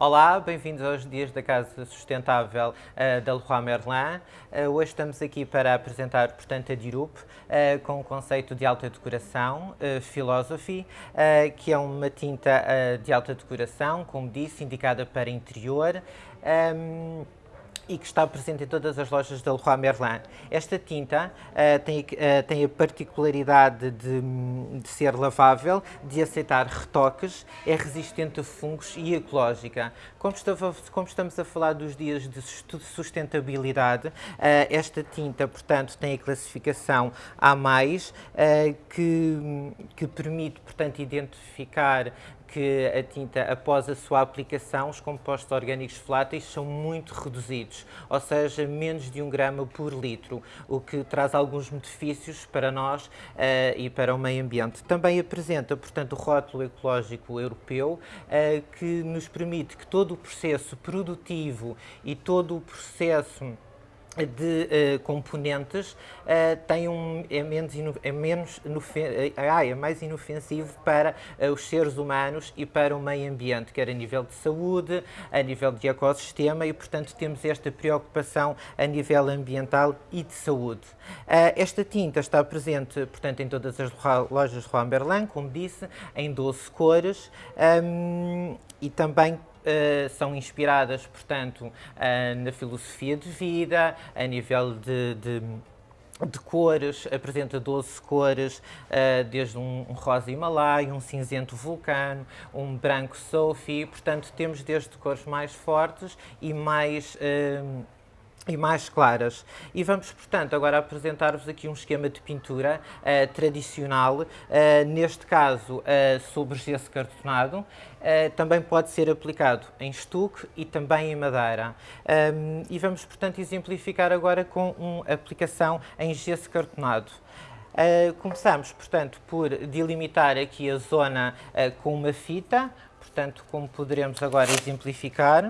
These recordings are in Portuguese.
Olá, bem-vindos aos Dias da Casa Sustentável uh, da Leroy Merlin. Uh, hoje estamos aqui para apresentar, portanto, a Dirup, uh, com o conceito de alta decoração, Philosophy, que é uma tinta de alta decoração, como disse, indicada para interior. Um, e que está presente em todas as lojas da Leroy Merlin. Esta tinta uh, tem, uh, tem, a particularidade de, de, ser lavável, de aceitar retoques, é resistente a fungos e ecológica. Como, estava, como estamos a falar dos dias de sustentabilidade, uh, esta tinta, portanto, tem a classificação A+, que, que permite, portanto, identificar que a tinta, após a sua aplicação, os compostos orgânicos voláteis são muito reduzidos, ou seja, menos de um grama por litro, o que traz alguns benefícios para nós uh, e para o meio ambiente. Também apresenta, portanto, o rótulo ecológico europeu, uh, que nos permite que todo o processo produtivo e todo o processo de uh, componentes uh, tem um, é, menos é, menos ah, é mais inofensivo para uh, os seres humanos e para o meio ambiente, quer a nível de saúde, a nível de ecossistema e, portanto, temos esta preocupação a nível ambiental e de saúde. esta tinta está presente, portanto, em todas as lojas Juan Merlin, como disse, em 12 cores um, e também Uh, são inspiradas, portanto, uh, na filosofia de vida, a nível de, de de cores, apresenta 12 cores, uh, desde um, rosa Himalaia, um cinzento vulcano, um branco Sophie, portanto temos desde cores mais fortes e mais e mais claras. E vamos, portanto, agora apresentar-vos aqui um esquema de pintura uh, tradicional, uh, neste caso uh, sobre gesso cartonado, também pode ser aplicado em estuque e também em madeira. Um, e vamos, portanto, exemplificar agora com uma aplicação em gesso cartonado. Começamos, portanto, por delimitar aqui a zona com uma fita, portanto, como poderemos agora exemplificar.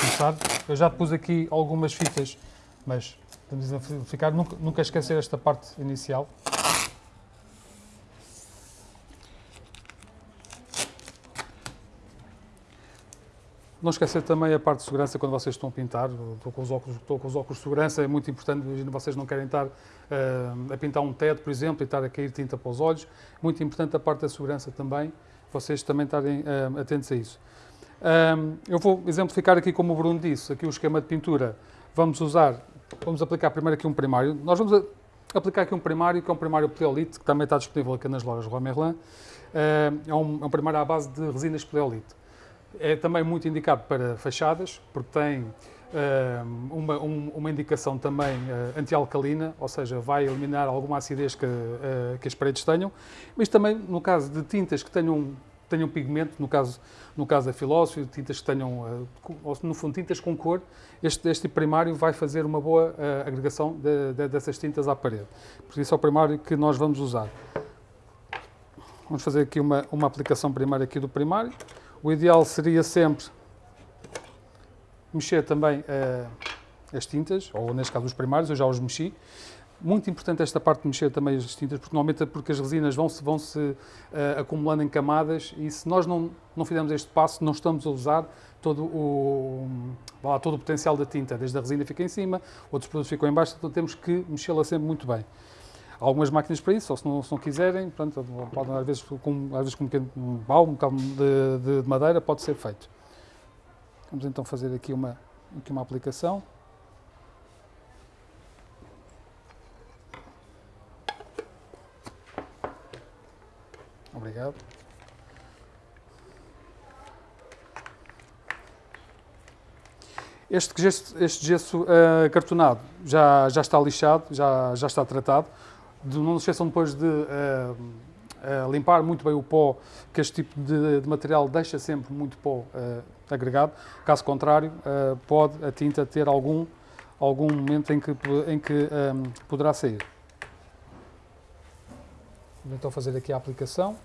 começar, eu já pus aqui algumas fitas, mas podemos exemplificar, nunca, nunca esquecer esta parte inicial. Não esquecer também a parte de segurança quando vocês estão a pintar. Estou com os óculos, estou com os óculos de segurança, é muito importante. Imagina vocês não querem estar uh, a pintar um teto, por exemplo, e estar a cair tinta para os olhos. Muito importante a parte da segurança também, vocês também estarem uh, atentos a isso. Um, eu vou exemplificar aqui, como o Bruno disse, aqui o esquema de pintura. Vamos usar, vamos aplicar primeiro aqui um primário. Nós vamos aplicar aqui um primário, que é um primário Pleolite, que também está disponível aqui nas lojas Roi Merlin. Uh, é, um, é um primário à base de resinas Pleolite. É também muito indicado para fachadas, porque tem uma, um, uma, indicação também uh, anti-alcalina, ou seja, vai eliminar alguma acidez que, uh, que, as paredes tenham, mas também no caso de tintas que tenham, tenham pigmento, no caso, no caso da filósofia, tintas que tenham, no fundo, tintas com cor, este, este primário vai fazer uma boa agregação de, de, dessas tintas à parede. Por isso é o primário que nós vamos usar. Vamos fazer aqui uma, uma aplicação primária aqui do primário. O ideal seria sempre mexer também uh, as tintas, ou neste caso os primários, eu já os mexi. Muito importante esta parte de mexer também as tintas, porque normalmente é porque as resinas vão-se vão -se, uh, acumulando em camadas e se nós não, não fizermos este passo, não estamos a usar todo o, lá, todo o potencial da tinta. Desde a resina fica em cima, outros produtos ficam em baixo, então temos que mexê-la sempre muito bem algumas máquinas para isso, ou se não, se não quiserem, pronto, podem, às vezes com, às vezes com um pequeno pau, um bocado de, de, madeira, pode ser feito. Vamos então fazer aqui uma, aqui uma aplicação. Obrigado. Este gesso, este gesso uh, cartonado já, já está lixado, já, já está tratado de, não se esqueçam depois de uh, uh, limpar muito bem o pó, que este tipo de, de material deixa sempre muito pó uh, agregado. Caso contrário, pode a tinta ter algum, algum momento em que, em que um, poderá sair. Vou então fazer aqui a aplicação.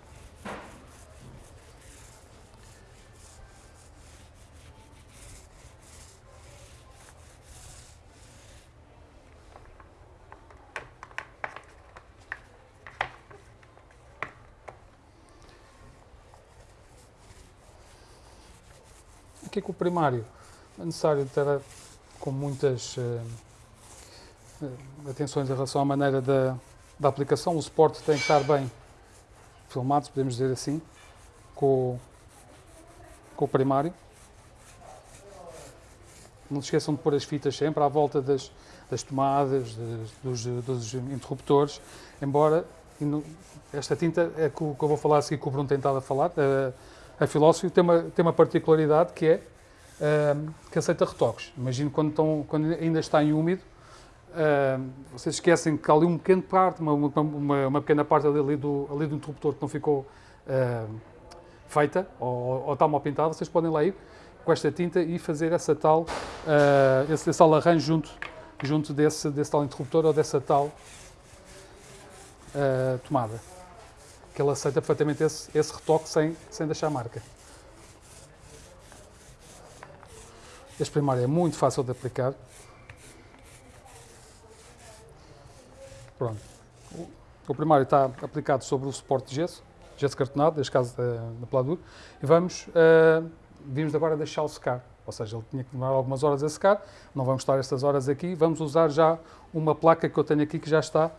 Primário é necessário ter com muitas uh, atenções em relação à maneira da, da aplicação. O suporte tem que estar bem filmado, se podemos dizer assim, com, com o primário. Não se esqueçam de pôr as fitas sempre à volta das, das tomadas, dos, dos, interruptores, embora esta tinta é que eu vou falar a seguir que o Bruno tem estado a falar, a, a Filósofo tem uma, tem uma particularidade que é uh, que aceita retoques. Imagino quando, estão, quando ainda está em úmido, uh, vocês esquecem que há ali um pequeno parte, uma, uma, uma pequena parte ali do, ali do interruptor que não ficou uh, feita ou, ou está mal pintada, vocês podem lá ir com esta tinta e fazer essa tal, uh, esse, esse tal arranjo junto, junto desse, desse tal interruptor ou dessa tal uh, tomada. Que ele aceita perfeitamente esse, esse retoque sem, sem deixar marca. Este primário é muito fácil de aplicar. Pronto. O primário está aplicado sobre o suporte de gesso, gesso cartonado, neste caso da, da Pladur, e vamos, uh, vimos agora deixá-lo secar. Ou seja, ele tinha que demorar algumas horas a secar, não vamos estar estas horas aqui, vamos usar já uma placa que eu tenho aqui que já está,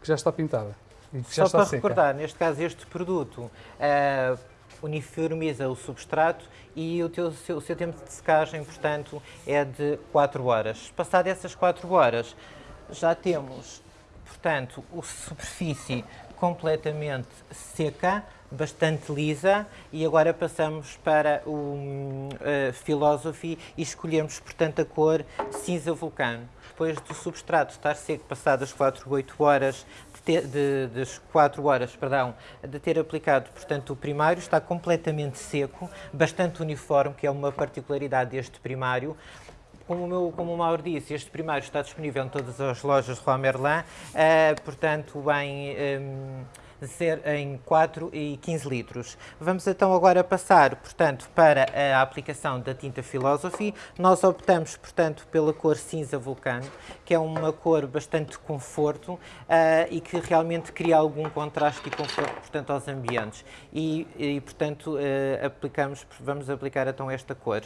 que já está pintada. E Só já está para seca. recordar, neste caso este produto uh, uniformiza o substrato e o, teu, seu, o seu tempo de secagem, portanto, é de 4 horas. Passado essas 4 horas, já temos, portanto, a superfície completamente seca, bastante lisa e agora passamos para o uh, Philosophy e escolhemos, portanto, a cor cinza vulcano. Depois do substrato estar seco, passadas 4 ou 8 horas, de, das 4 horas, perdão, de ter aplicado, portanto, o primário, está completamente seco, bastante uniforme, que é uma particularidade deste primário. Como o, meu, como o Mauro disse, este primário está disponível em todas as lojas Roi Merlin, uh, portanto, em... Um, em 4 e 15 litros. Vamos então agora passar, portanto, para a aplicação da tinta Philosophy. Nós optamos, portanto, pela cor cinza vulcano, que é uma cor bastante conforto uh, e que realmente cria algum contraste e conforto, portanto, aos ambientes. E, e portanto, uh, aplicamos, vamos aplicar então esta cor.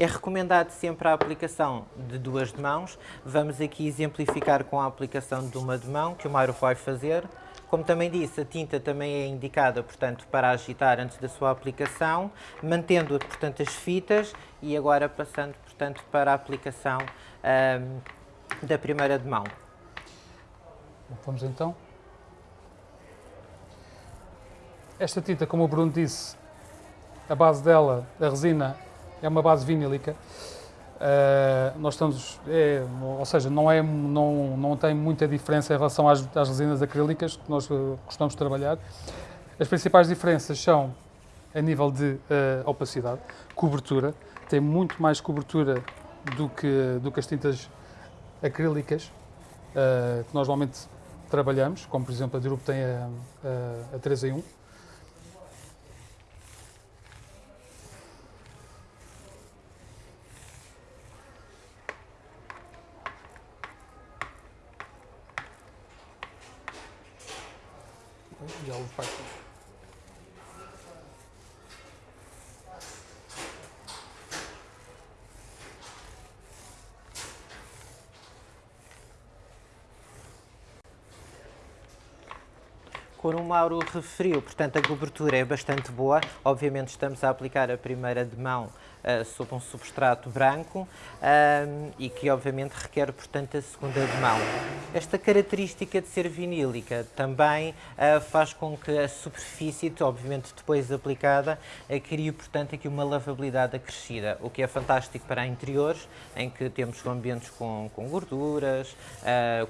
É recomendado sempre a aplicação de duas de mãos. Vamos aqui exemplificar com a aplicação de uma de mão, que o Mauro vai fazer. Como também disse, a tinta também é indicada, portanto, para agitar antes da sua aplicação, mantendo, portanto, as fitas e agora passando, portanto, para a aplicação um, da primeira de mão. Vamos então. Esta tinta, como o Bruno disse, a base dela, a resina, é uma base vinílica. Uh, nós estamos, é, ou seja, não, é, não, não tem muita diferença em relação às, às resinas acrílicas que nós uh, costumamos trabalhar. As principais diferenças são a nível de uh, opacidade, cobertura, tem muito mais cobertura do que, do que as tintas acrílicas que nós normalmente trabalhamos, como por exemplo a Dirup tem a, a, a 3 em 1. Como o Mauro referiu, portanto, a cobertura é bastante boa. Obviamente estamos a aplicar a primeira de mão uh, sob um substrato branco uh, e que obviamente requer, portanto, a segunda de mão. Esta característica de ser vinílica também uh, faz com que a superfície, obviamente depois aplicada, crie, portanto, aqui uma lavabilidade acrescida, o que é fantástico para interiores, em que temos ambientes com, com gorduras,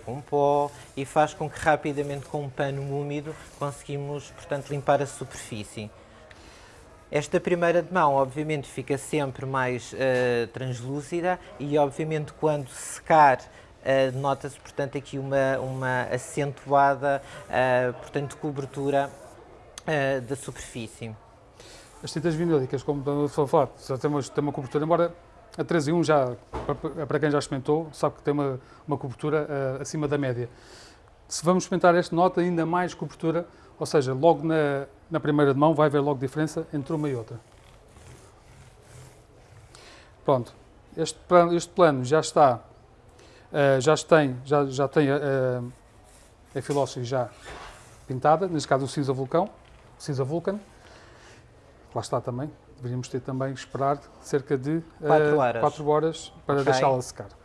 com pó, e faz com que rapidamente, com um pano úmido, conseguimos, portanto, limpar a superfície. Esta primeira de mão, obviamente, fica sempre mais uh, translúcida e, obviamente, quando secar, uh, nota-se, portanto, aqui uma, uma acentuada, uh, portanto, cobertura da superfície. As tintas vinílicas, como estou a falar, já tem uma, tem uma cobertura, embora a 3 em 1 já, para quem já experimentou, sabe que tem uma, uma cobertura acima da média. Se vamos experimentar este, nota ainda mais cobertura, ou seja, logo na, na primeira de mão, vai ver logo diferença entre uma e outra. Pronto, este plano, este plano já está, uh, já tem, já, já tem uh, a filósofia já pintada, neste caso o cinza vulcão, cinza vulcan. Lá está também, deveríamos ter também esperar cerca de 4 uh, horas. Horas para okay. deixá-la secar.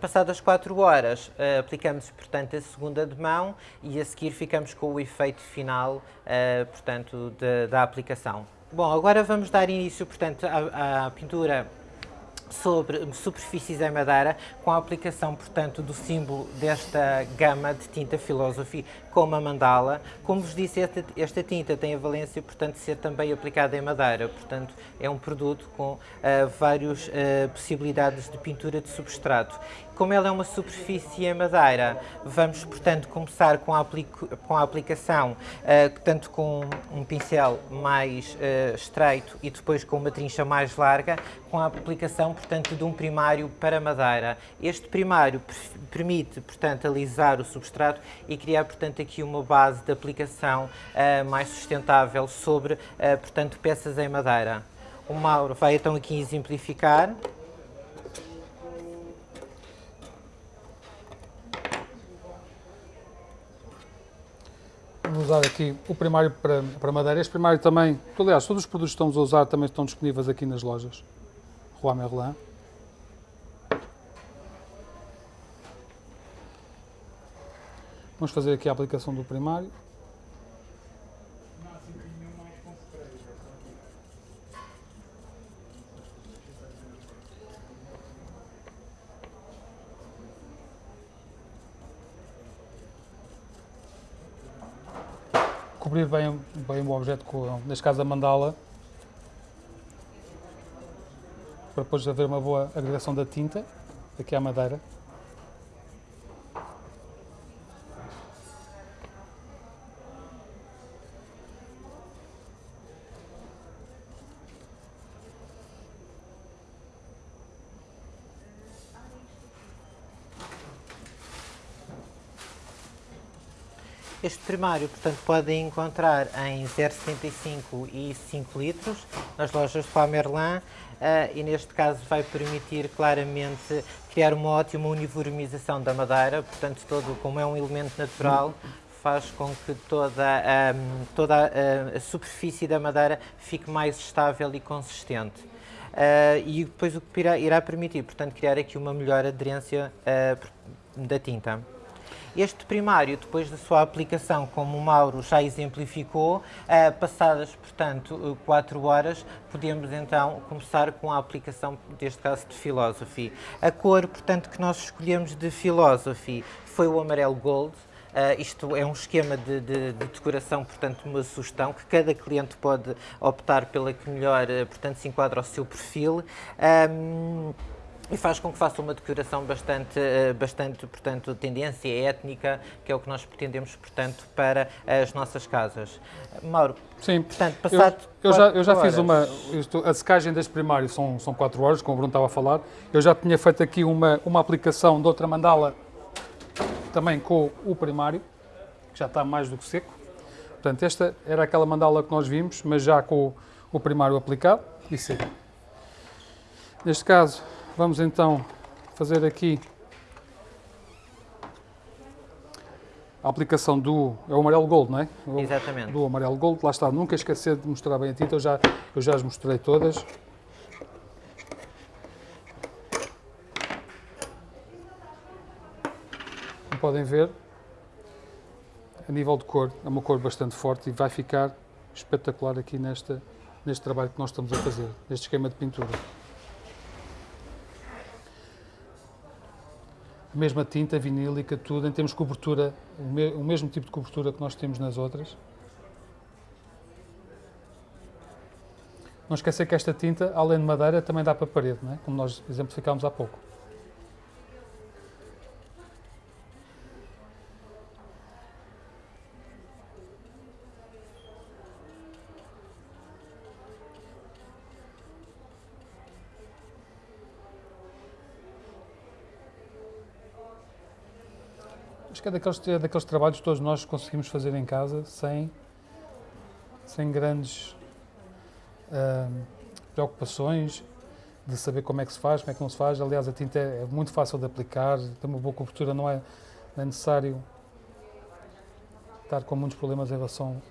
Passadas 4 horas, uh, aplicamos, portanto, a segunda de mão e a seguir ficamos com o efeito final, uh, portanto, de, da aplicação. Bom, agora vamos dar início, portanto, à, à pintura sobre superfícies em madeira, com a aplicação, portanto, do símbolo desta gama de tinta Philosophy como a mandala. Como vos disse, esta, esta, tinta tem a valência, portanto, de ser também aplicada em madeira. Portanto, é um produto com uh, várias uh, possibilidades de pintura de substrato. Como ela é uma superfície em madeira, vamos, portanto, começar com a, com a aplicação, uh, tanto com um pincel mais uh, estreito e depois com uma trincha mais larga, com a aplicação, portanto, de um primário para madeira. Este primário permite, portanto, alisar o substrato e criar, portanto, aqui uma base de aplicação uh, mais sustentável sobre, portanto, peças em madeira. O Mauro vai então aqui exemplificar. Vamos usar aqui o primário para, para madeira. Este primário também, aliás, todos os produtos que estamos a usar também estão disponíveis aqui nas lojas. Roi Merlin. Vamos fazer aqui a aplicação do primário. Bem, o objeto, com, neste caso a mandala, para depois haver uma boa agregação da tinta, aqui à madeira. Este primário, portanto, podem encontrar em 0,75 e 5 litros nas lojas de Pamerlin uh, e neste caso vai permitir claramente criar uma ótima uniformização da madeira, portanto, todo, como é um elemento natural, faz com que toda, um, toda a, a, superfície da madeira fique mais estável e consistente. Uh, e depois o que irá, irá, permitir, portanto, criar aqui uma melhor aderência uh, da tinta. Este primário, depois da sua aplicação, como o Mauro já exemplificou, eh, passadas, portanto, 4 horas, podemos então começar com a aplicação, deste caso, de Philosophy. A cor, portanto, que nós escolhemos de Philosophy foi o amarelo Gold, Uh, isto é um esquema de, de, de, decoração, portanto, uma sugestão que cada cliente pode optar pela que melhor, uh, portanto, se enquadra ao seu perfil. Um, e faz com que faça uma decoração bastante, eh, bastante, portanto, tendência étnica, que é o que nós pretendemos, portanto, para as nossas casas. Mauro, Sim, portanto, passado eu, eu já, eu já fiz uma, isto, a secagem deste primário são, são 4 horas, como o Bruno estava a falar, eu já tinha feito aqui uma, uma aplicação de outra mandala, também com o primário, que já está mais do que seco. Portanto, esta era aquela mandala que nós vimos, mas já com o, o primário aplicado e seco. Neste caso, Vamos então fazer aqui a aplicação do é o amarelo gold, não é? O, Exatamente. Do amarelo gold, lá está, nunca esquecer de mostrar bem a tinta, eu já, eu já as mostrei todas. Como podem ver, a nível de cor, é uma cor bastante forte e vai ficar espetacular aqui nesta, neste trabalho que nós estamos a fazer, neste esquema de pintura. Mesma tinta vinílica, tudo, em termos de cobertura, o, me, o mesmo tipo de cobertura que nós temos nas outras. Não esquecer que esta tinta, além de madeira, também dá para parede, não é? como nós exemplificámos há pouco. Acho que é daqueles, é daqueles trabalhos que todos nós conseguimos fazer em casa sem, sem grandes uh, preocupações de saber como é que se faz, como é que não se faz. Aliás, a tinta é, é muito fácil de aplicar, tem uma boa cobertura, não é, não é necessário estar com muitos problemas em relação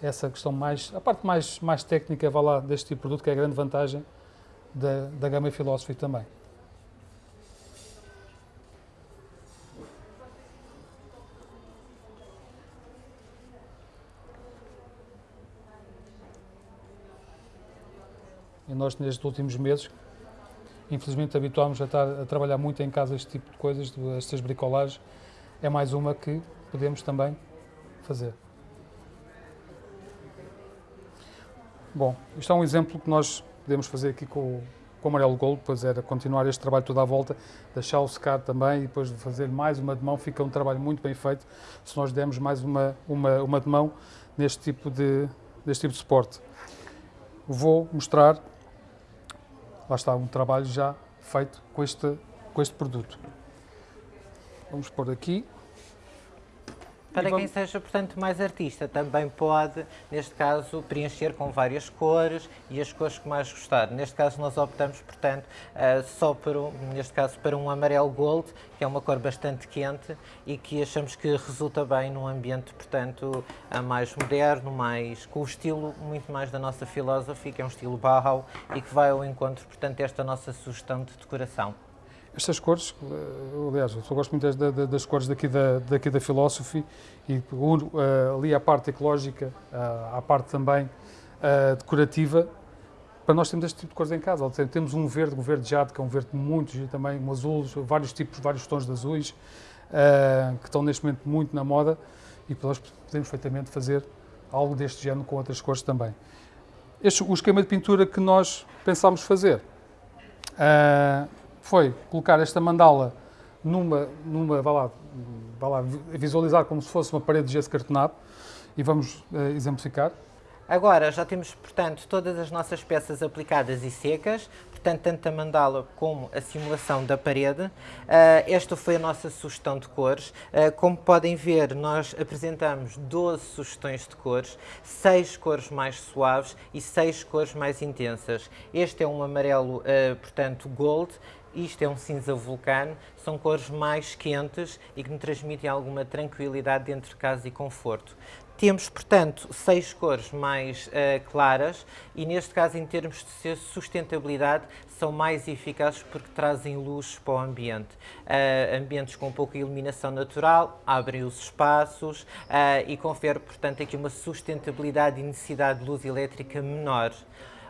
a essa questão mais, a parte mais, mais técnica, vá lá, deste tipo de produto, que é a grande vantagem da, da gama Philosophy também. E nós, nestes últimos meses, infelizmente habituámos a estar a trabalhar muito em casa este tipo de coisas, estas bricolagens. É mais uma que podemos também fazer. Bom, isto é um exemplo que nós podemos fazer aqui com, com o amarelo gold, depois era continuar este trabalho toda à volta, deixá-lo secar também e depois fazer mais uma de mão, fica um trabalho muito bem feito se nós dermos mais uma, uma, uma de mão neste tipo de, neste tipo de suporte. Vou mostrar lá está um trabalho já feito com este, com este produto. Vamos pôr aqui. Para quem seja, portanto, mais artista, também pode, neste caso, preencher com várias cores e as cores que mais gostar. Neste caso, nós optamos, portanto, uh, só para, um, neste caso, para um amarelo gold, que é uma cor bastante quente e que achamos que resulta bem num ambiente, portanto, mais moderno, mais, com o estilo muito mais da nossa filosofia, que é um estilo Bauhaus e que vai ao encontro, portanto, desta nossa sugestão de decoração. Estas cores, eh, aliás, eu gosto muito das, das cores daqui da, daqui da Philosophy e uh, ali a parte ecológica, uh, a parte também decorativa, para nós temos este tipo de cores em casa. Temos um verde, um verde jade, que é um verde muito giro também, um azul, vários tipos, vários tons de azuis, que estão neste momento muito na moda e nós podemos perfeitamente fazer algo deste género com outras cores também. Este, o esquema de pintura que nós pensámos fazer foi colocar esta mandala numa, numa vá lá, vá lá, visualizar como se fosse uma parede de gesso cartonado e vamos uh, exemplificar. Agora já temos, portanto, todas as nossas peças aplicadas e secas, portanto, tanto a mandala como a simulação da parede. Uh, esta foi a nossa sugestão de cores. Uh, como podem ver, nós apresentamos 12 sugestões de cores, 6 cores mais suaves e 6 cores mais intensas. Este é um amarelo, uh, portanto, gold, isto é um cinza vulcano, são cores mais quentes e que me transmitem alguma tranquilidade dentro de casa e conforto. Temos, portanto, seis cores mais uh, claras e, neste caso, em termos de sustentabilidade, são mais eficazes porque trazem luz para o ambiente. Uh, ambientes com pouca iluminação natural abrem os espaços uh, e confere, portanto, aqui uma sustentabilidade e necessidade de luz elétrica menor.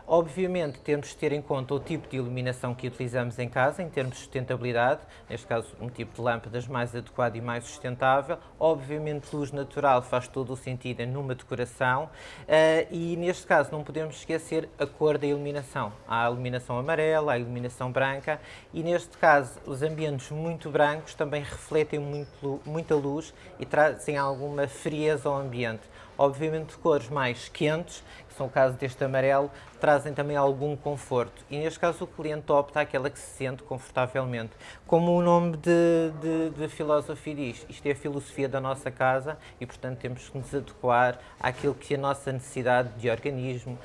Obviamente, temos de ter em conta o tipo de iluminação que utilizamos em casa, em termos de sustentabilidade, neste caso, um tipo de lâmpadas mais adequado e mais sustentável. Obviamente, luz natural faz todo o sentido numa decoração uh, e, neste caso, não podemos esquecer a cor da iluminação. Há a iluminação amarela, a iluminação branca e, neste caso, os ambientes muito brancos também refletem muito, muita luz e trazem alguma frieza ao ambiente. Obviamente, cores mais quentes, são o caso deste amarelo, trazem também algum conforto. E neste caso o cliente opta aquela que se sente confortavelmente. Como o nome de, de, de filosofia diz, isto é a filosofia da nossa casa e, portanto, temos que nos adequar àquilo que a nossa necessidade de organismo, uh,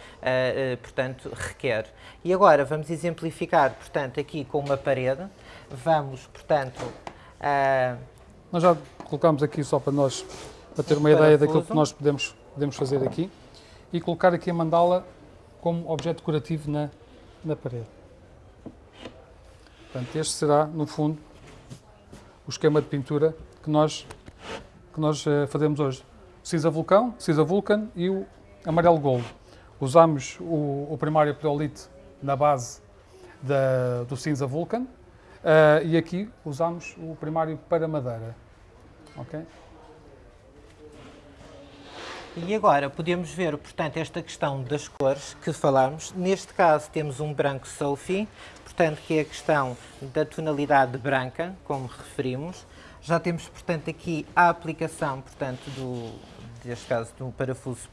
uh, portanto, requer. E agora vamos exemplificar, portanto, aqui com uma parede. Vamos, portanto... Uh, nós já colocamos aqui só para nós, para ter uma ideia daquilo que nós podemos, podemos fazer aqui e colocar aqui a mandala como objeto decorativo na, na parede. Portanto, este será, no fundo, o esquema de pintura que nós, que nós uh, fazemos hoje. Cinza vulcão, cinza vulcan e o amarelo gold. Usamos o, o primário peolite na base da, do cinza vulcan uh, e aqui usamos o primário para madeira. Okay? E agora podemos ver, portanto, esta questão das cores que falámos. Neste caso temos um branco Sophie, portanto, que é a questão da tonalidade branca, como referimos. Já temos, portanto, aqui a aplicação, portanto, do, neste caso, do parafuso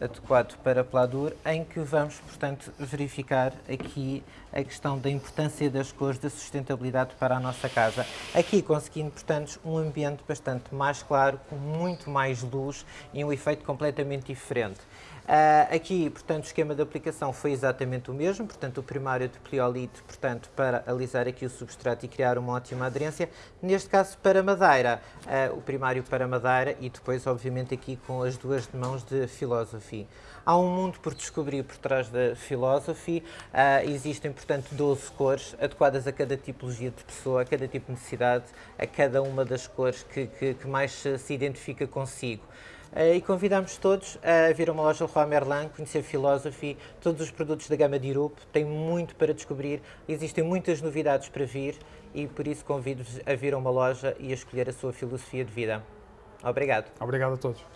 adequado para Pladur, em que vamos, portanto, verificar aqui a questão da importância das cores, da sustentabilidade para a nossa casa. Aqui conseguindo, portanto, um ambiente bastante mais claro, com muito mais luz e um efeito completamente diferente. Uh, aqui, portanto, o esquema de aplicação foi exatamente o mesmo, portanto, o primário de pleolite, portanto, para alisar aqui o substrato e criar uma ótima aderência. Neste caso, para madeira, uh, o primário para madeira e depois, obviamente, aqui com as duas mãos de Philosophy. Há um mundo por descobrir por trás da Philosophy. Uh, existem, portanto, 12 cores adequadas a cada tipologia de pessoa, a cada tipo de necessidade, a cada uma das cores que, que, que mais se identifica consigo. Eh, e convidamos todos a vir a uma loja Leroy Merlin, conhecer Philosophy, todos os produtos da gama de Irup, tem muito para descobrir, existem muitas novidades para vir e por isso convido-vos a vir a uma loja e a escolher a sua filosofia de vida. Obrigado. Obrigado a todos.